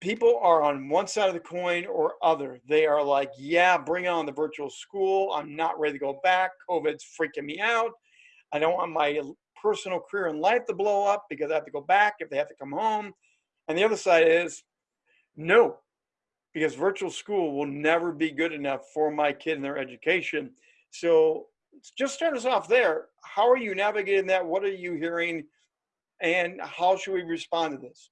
people are on one side of the coin or other. They are like, yeah, bring on the virtual school. I'm not ready to go back. COVID's freaking me out. I don't want my personal career and life to blow up because I have to go back if they have to come home. And the other side is no, because virtual school will never be good enough for my kid and their education. So just start us off there. How are you navigating that? What are you hearing? And how should we respond to this?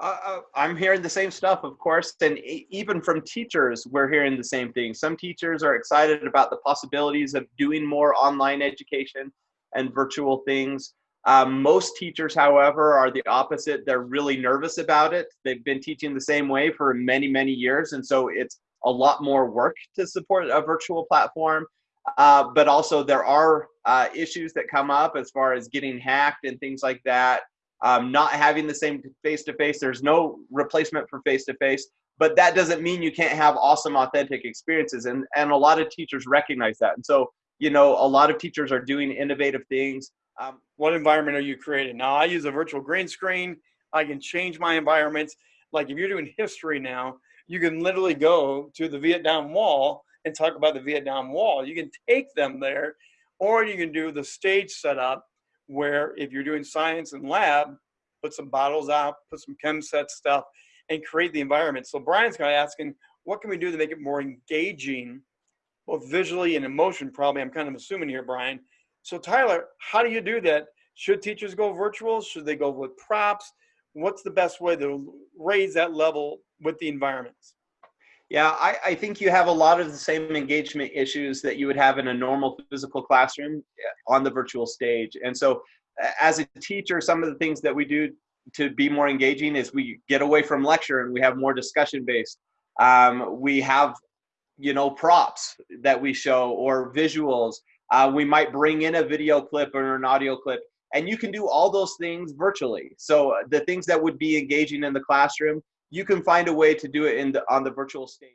Uh, uh I'm hearing the same stuff, of course, and even from teachers, we're hearing the same thing. Some teachers are excited about the possibilities of doing more online education and virtual things. Um, most teachers, however, are the opposite. They're really nervous about it. They've been teaching the same way for many, many years, and so it's a lot more work to support a virtual platform. Uh, but also, there are uh, issues that come up as far as getting hacked and things like that. Um, not having the same face to face. There's no replacement for face to face, but that doesn't mean you can't have awesome, authentic experiences. And and a lot of teachers recognize that. And so, you know, a lot of teachers are doing innovative things. Um, what environment are you creating? Now, I use a virtual green screen. I can change my environments. Like if you're doing history now, you can literally go to the Vietnam Wall and talk about the Vietnam Wall. You can take them there, or you can do the stage setup where if you're doing science and lab, put some bottles out, put some chem set stuff, and create the environment. So Brian's kind of asking, what can we do to make it more engaging, both visually and emotion? Probably, I'm kind of assuming here, Brian. So Tyler, how do you do that? Should teachers go virtual? Should they go with props? What's the best way to raise that level with the environments? Yeah, I, I, think you have a lot of the same engagement issues that you would have in a normal physical classroom eh, on the virtual stage. And so, as a teacher, some of the things that we do to be more engaging is we get away from lecture and we have more discussion based. Um, we have, you know, props that we show or visuals. Uh, we might bring in a video clip or an audio clip, and you can do all those things virtually. So the things that would be engaging in the classroom, you can find a way to do it in the on the virtual stage